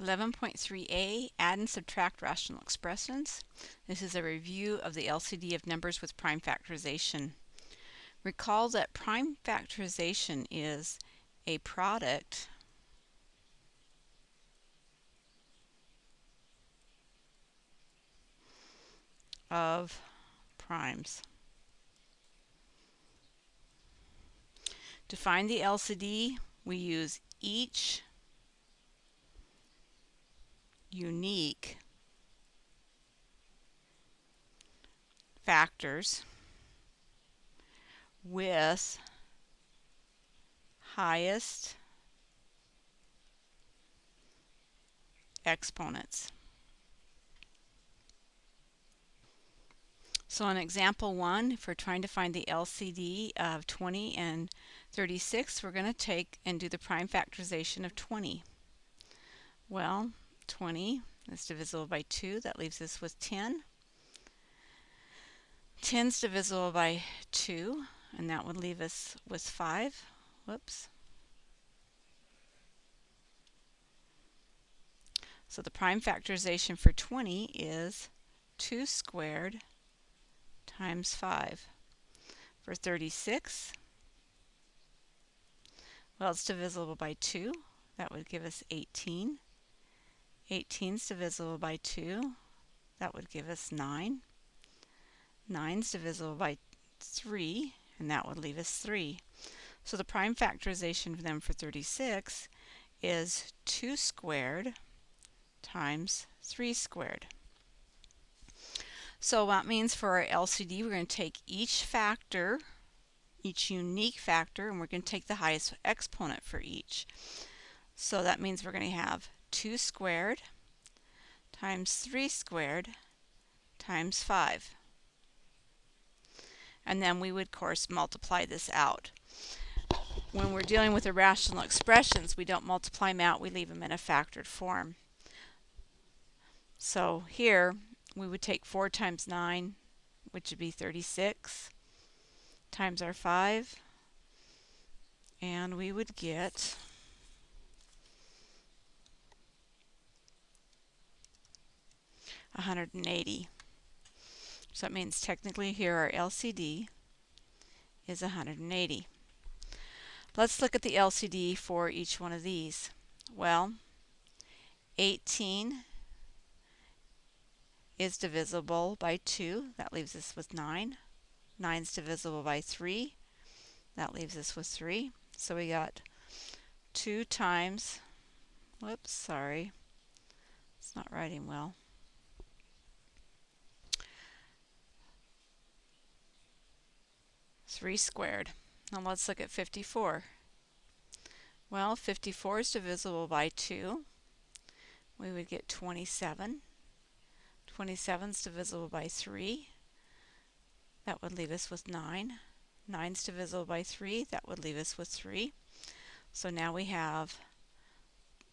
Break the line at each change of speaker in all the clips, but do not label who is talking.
11.3a Add and subtract rational expressions. This is a review of the LCD of numbers with prime factorization. Recall that prime factorization is a product of primes. To find the LCD, we use each unique factors with highest exponents. So in example 1, if we're trying to find the LCD of 20 and 36, we're going to take and do the prime factorization of 20. Well, 20 is divisible by 2. That leaves us with 10. 10 is divisible by 2, and that would leave us with 5. Whoops. So the prime factorization for 20 is 2 squared times 5. For 36, well, it's divisible by 2. That would give us 18. 18 is divisible by 2. That would give us 9. 9 is divisible by 3, and that would leave us 3. So the prime factorization for them for 36 is 2 squared times 3 squared. So that means for our LCD, we're going to take each factor, each unique factor, and we're going to take the highest exponent for each. So that means we're going to have 2 squared times 3 squared times 5. And then we would, of course, multiply this out. When we're dealing with irrational expressions, we don't multiply them out, we leave them in a factored form. So here, we would take 4 times 9, which would be 36, times our 5, and we would get 180. So that means technically here our LCD is 180. Let's look at the LCD for each one of these. Well, 18 is divisible by 2. That leaves us with 9. 9 is divisible by 3. That leaves us with 3. So we got 2 times, whoops, sorry, it's not writing well. 3 squared. Now let's look at 54. Well, 54 is divisible by 2. We would get 27. 27 is divisible by 3. That would leave us with 9. 9 is divisible by 3. That would leave us with 3. So now we have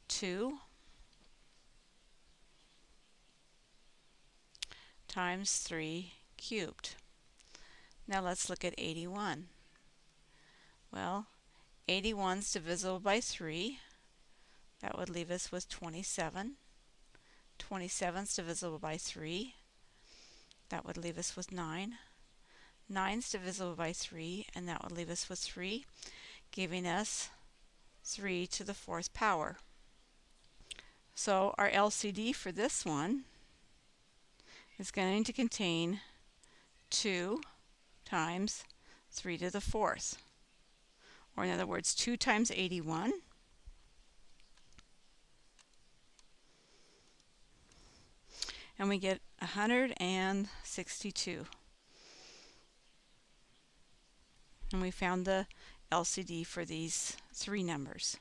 2 times 3 cubed. Now let's look at 81. Well, 81 is divisible by 3. That would leave us with 27. 27 is divisible by 3. That would leave us with 9. 9 is divisible by 3, and that would leave us with 3, giving us 3 to the fourth power. So our LCD for this one is going to contain 2 times 3 to the fourth. Or in other words, 2 times 81 and we get 162. And we found the LCD for these three numbers.